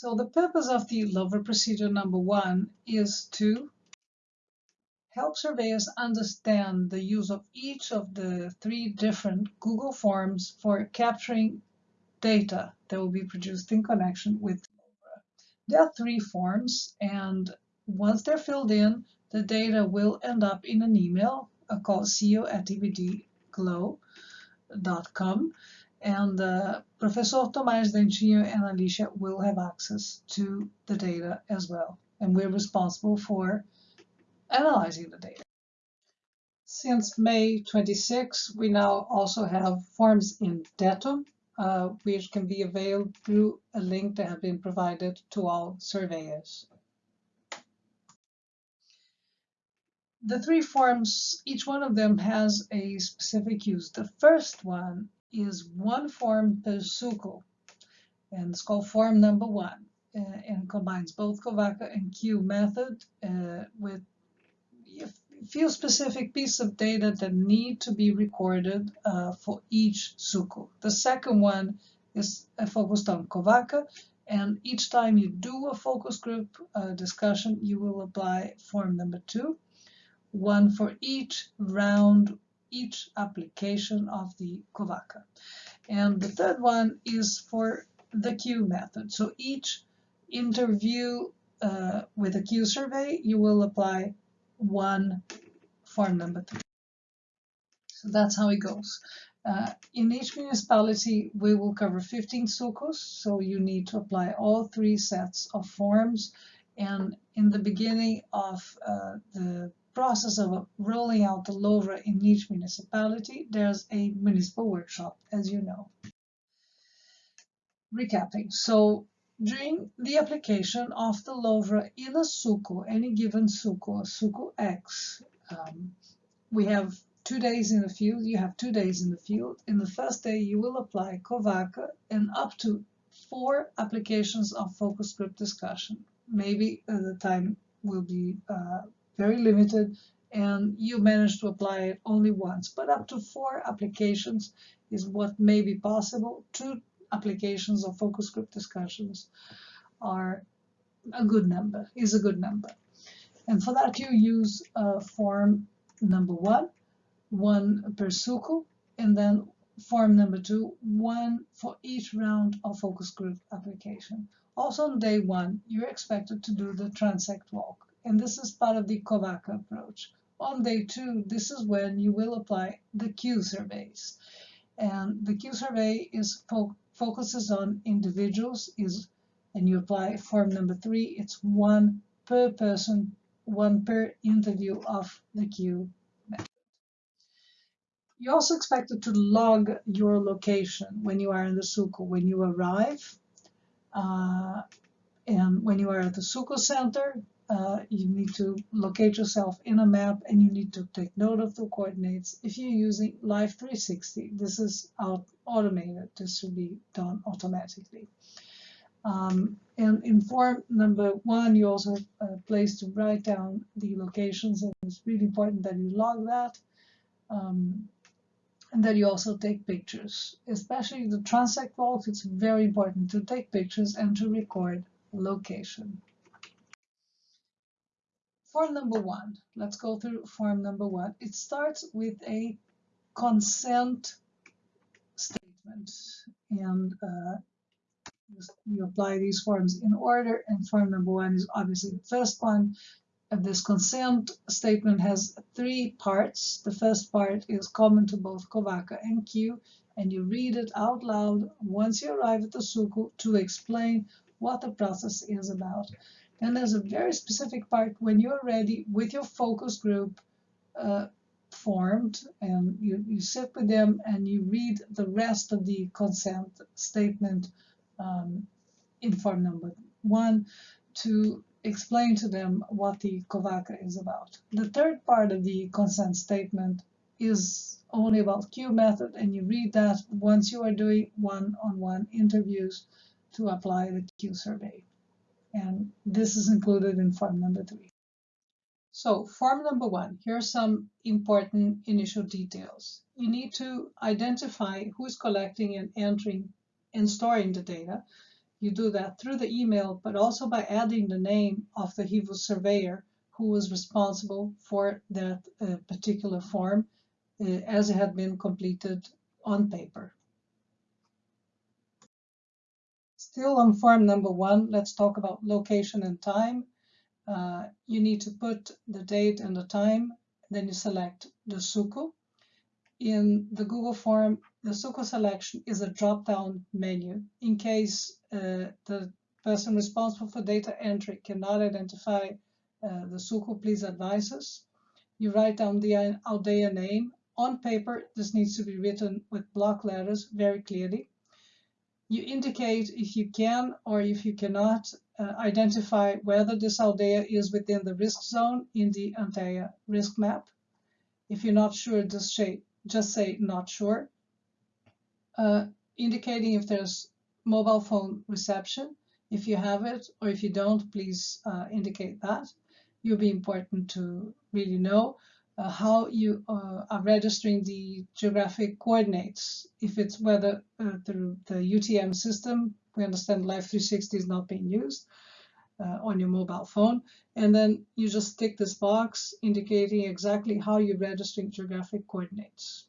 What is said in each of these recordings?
So the purpose of the LoVRA procedure number one is to help surveyors understand the use of each of the three different Google Forms for capturing data that will be produced in connection with LoVRA. There are three forms, and once they're filled in, the data will end up in an email called ceo at dbdglow.com and uh, Professor Tomaz Dentinho and Alicia will have access to the data as well. And we're responsible for analyzing the data. Since May 26, we now also have forms in Tetum, uh, which can be availed through a link that has been provided to all surveyors. The three forms, each one of them has a specific use. The first one is one form per SUCO, and it's called form number one, uh, and combines both COVACA and Q method uh, with a few specific pieces of data that need to be recorded uh, for each SUCO. The second one is focused on COVACA and each time you do a focus group uh, discussion, you will apply form number two, one for each round each application of the COVACA. And the third one is for the Q method. So each interview uh, with a Q survey, you will apply one form number three. So that's how it goes. Uh, in each municipality, we will cover 15 SUCOs, so you need to apply all three sets of forms. And in the beginning of uh, the process of rolling out the LoVRA in each municipality, there's a municipal workshop, as you know. Recapping, so during the application of the LoVRA in a SUCO, any given SUCO, SUCO X, um, we have two days in the field, you have two days in the field. In the first day, you will apply COVACA and up to four applications of focus group discussion. Maybe uh, the time will be uh, very limited, and you manage to apply it only once. But up to four applications is what may be possible. Two applications of focus group discussions are a good number, is a good number. And for that you use uh, form number one, one per SUCO, and then form number two, one for each round of focus group application. Also on day one, you're expected to do the transect walk and this is part of the COVACA approach. On day two, this is when you will apply the Q surveys. And the Q survey is fo focuses on individuals, is and you apply form number three, it's one per person, one per interview of the Q method. You're also expected to log your location when you are in the SUCO, when you arrive, uh, and when you are at the SUCO center, uh, you need to locate yourself in a map and you need to take note of the coordinates. If you're using Life 360, this is automated. This should be done automatically. Um, and in form number one, you also have a place to write down the locations, and it's really important that you log that. Um, and that you also take pictures. Especially the transect walks, it's very important to take pictures and to record location. Form number one, let's go through form number one. It starts with a consent statement and uh, you apply these forms in order and form number one is obviously the first one. And this consent statement has three parts. The first part is common to both COVACA and Q and you read it out loud once you arrive at the SUCO to explain what the process is about. Then there's a very specific part when you're ready with your focus group uh, formed and you, you sit with them and you read the rest of the consent statement um, in form number one to explain to them what the COVACA is about. The third part of the consent statement is only about Q method and you read that once you are doing one-on-one -on -one interviews to apply the Q survey and this is included in form number three. So form number one, here are some important initial details. You need to identify who's collecting and entering and storing the data. You do that through the email, but also by adding the name of the HIVO surveyor who was responsible for that uh, particular form uh, as it had been completed on paper. Still on form number one, let's talk about location and time. Uh, you need to put the date and the time, then you select the SUCO. In the Google form, the SUCO selection is a drop-down menu. In case uh, the person responsible for data entry cannot identify uh, the SUCO, please advise us. You write down the Aldea name. On paper, this needs to be written with block letters very clearly. You indicate if you can or if you cannot uh, identify whether this Aldea is within the risk zone in the Antea risk map. If you're not sure, just say, just say not sure, uh, indicating if there's mobile phone reception. If you have it or if you don't, please uh, indicate that. Will be important to really know uh, how you uh, are registering the geographic coordinates. If it's whether uh, through the UTM system, we understand Life 360 is not being used uh, on your mobile phone. And then you just tick this box indicating exactly how you're registering geographic coordinates.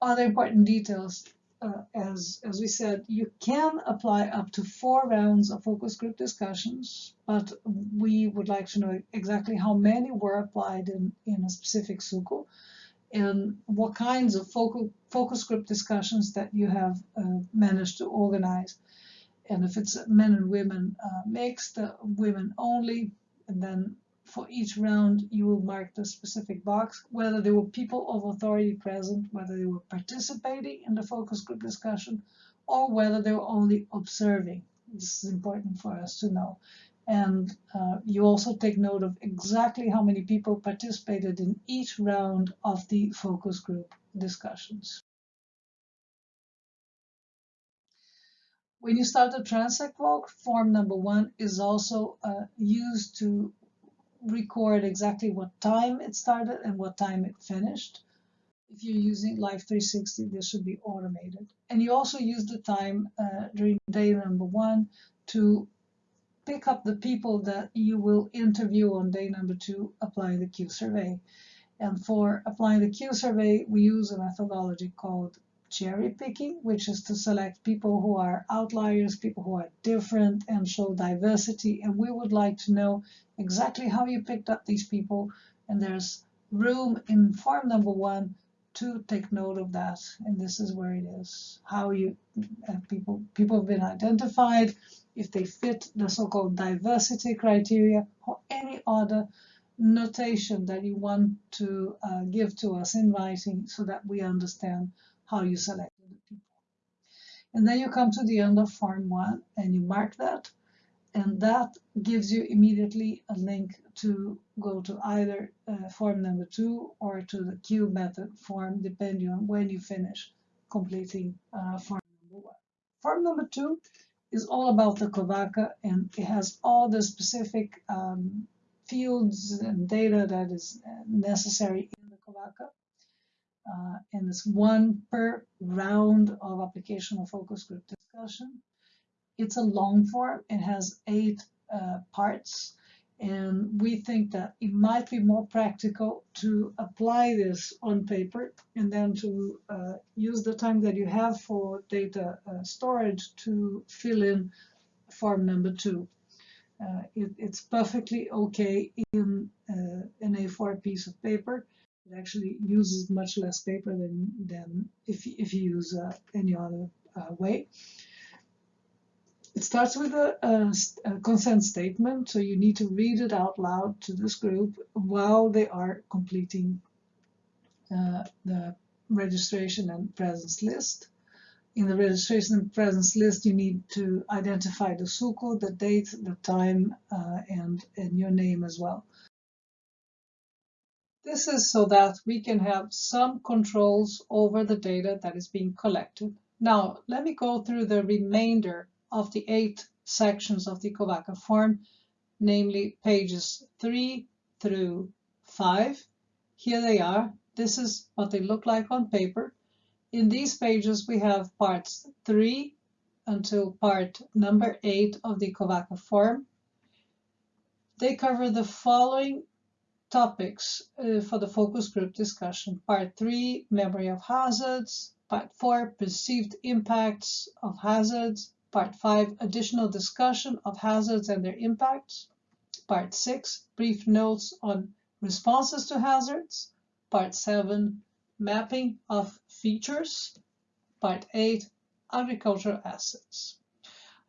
Other important details uh, as, as we said, you can apply up to four rounds of focus group discussions, but we would like to know exactly how many were applied in, in a specific SUCO and what kinds of focal, focus group discussions that you have uh, managed to organize. And if it's men and women uh, mixed, uh, women only, and then for each round, you will mark the specific box, whether there were people of authority present, whether they were participating in the focus group discussion, or whether they were only observing. This is important for us to know. And uh, you also take note of exactly how many people participated in each round of the focus group discussions. When you start the transect walk, form number one is also uh, used to record exactly what time it started and what time it finished. If you're using Life 360, this should be automated. And you also use the time uh, during day number one to pick up the people that you will interview on day number two, applying the Q survey. And for applying the Q survey, we use a methodology called cherry picking, which is to select people who are outliers, people who are different and show diversity. And we would like to know exactly how you picked up these people. And there's room in form number one to take note of that. And this is where it is. How you uh, people people have been identified, if they fit the so-called diversity criteria or any other notation that you want to uh, give to us in writing so that we understand how you selected the people. And then you come to the end of form one and you mark that. And that gives you immediately a link to go to either uh, form number two or to the Q method form, depending on when you finish completing uh, form number one. Form number two is all about the COVACA and it has all the specific um, fields and data that is uh, necessary in the COVACA uh, and it's one per round of application of focus group discussion. It's a long form. It has eight uh, parts. And we think that it might be more practical to apply this on paper and then to uh, use the time that you have for data uh, storage to fill in form number two. Uh, it, it's perfectly okay in uh, an A4 piece of paper it actually uses much less paper than, than if, if you use uh, any other uh, way. It starts with a, a, a, consent statement, so you need to read it out loud to this group while they are completing uh, the registration and presence list. In the registration and presence list, you need to identify the SUCO, the date, the time, uh, and, and your name as well. This is so that we can have some controls over the data that is being collected. Now, let me go through the remainder of the eight sections of the COVACA form, namely pages 3 through 5. Here they are. This is what they look like on paper. In these pages, we have parts 3 until part number eight of the COVACA form. They cover the following topics uh, for the focus group discussion. Part three, memory of hazards. Part four, perceived impacts of hazards. Part five, additional discussion of hazards and their impacts. Part six, brief notes on responses to hazards. Part seven, mapping of features. Part eight, agricultural assets.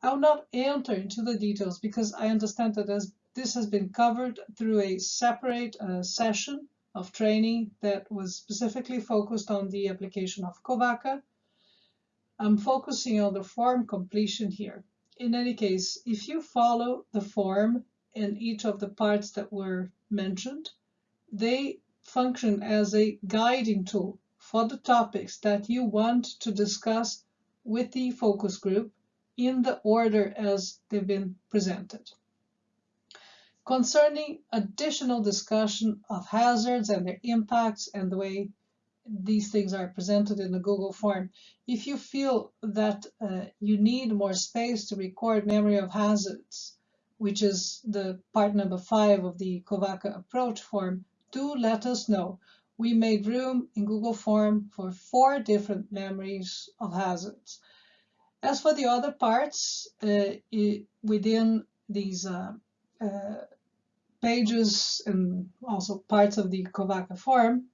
I will not enter into the details because I understand that as this has been covered through a separate uh, session of training that was specifically focused on the application of COVACA. I'm focusing on the form completion here. In any case, if you follow the form in each of the parts that were mentioned, they function as a guiding tool for the topics that you want to discuss with the focus group in the order as they've been presented. Concerning additional discussion of hazards and their impacts and the way these things are presented in the Google form, if you feel that uh, you need more space to record memory of hazards, which is the part number five of the COVACA approach form, do let us know. We made room in Google Form for four different memories of hazards. As for the other parts uh, within these uh, uh, pages and also parts of the COVACA form,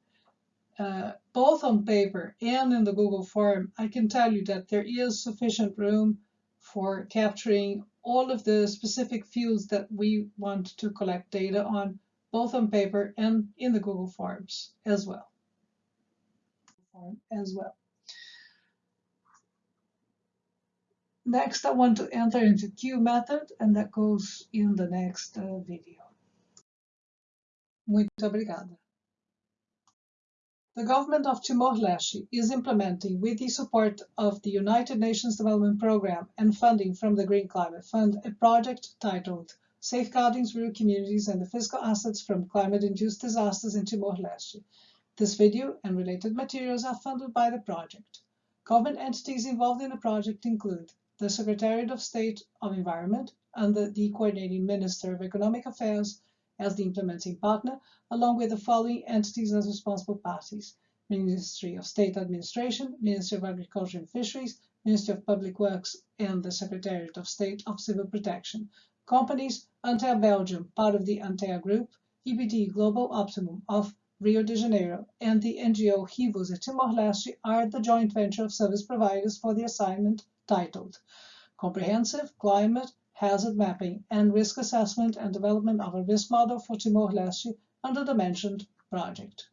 uh, both on paper and in the Google form, I can tell you that there is sufficient room for capturing all of the specific fields that we want to collect data on, both on paper and in the Google Forms as well. As well. Next, I want to enter into Q method, and that goes in the next uh, video. Muito obrigada. The government of Timor-Leste is implementing, with the support of the United Nations Development Programme and funding from the Green Climate Fund, a project titled Safeguarding Rural Communities and the Physical Assets from Climate-Induced Disasters in Timor-Leste. This video and related materials are funded by the project. Government entities involved in the project include the Secretariat of State of Environment and the Coordinating Minister of Economic Affairs, as the implementing partner, along with the following entities as responsible parties. Ministry of State Administration, Ministry of Agriculture and Fisheries, Ministry of Public Works, and the Secretariat of State of Civil Protection. Companies, Antea Belgium, part of the Antea Group, EBD Global Optimum of Rio de Janeiro, and the NGO Rivos at Timor-Leste are the joint venture of service providers for the assignment titled Comprehensive Climate hazard mapping, and risk assessment and development of a risk model for Timor-Leste under the mentioned project.